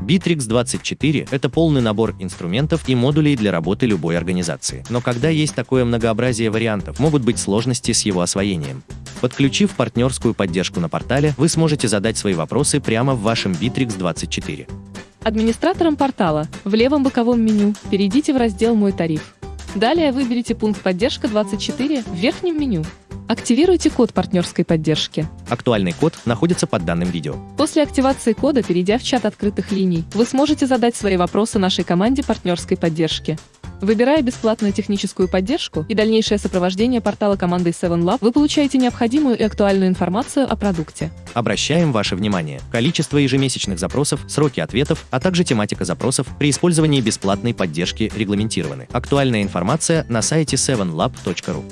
Bittrex 24 – это полный набор инструментов и модулей для работы любой организации. Но когда есть такое многообразие вариантов, могут быть сложности с его освоением. Подключив партнерскую поддержку на портале, вы сможете задать свои вопросы прямо в вашем Bittrex 24. Администратором портала в левом боковом меню перейдите в раздел «Мой тариф». Далее выберите пункт «Поддержка 24» в верхнем меню. Активируйте код партнерской поддержки. Актуальный код находится под данным видео. После активации кода, перейдя в чат открытых линий, вы сможете задать свои вопросы нашей команде партнерской поддержки. Выбирая бесплатную техническую поддержку и дальнейшее сопровождение портала командой 7Lab, вы получаете необходимую и актуальную информацию о продукте. Обращаем ваше внимание. Количество ежемесячных запросов, сроки ответов, а также тематика запросов при использовании бесплатной поддержки регламентированы. Актуальная информация на сайте 7lab.ru.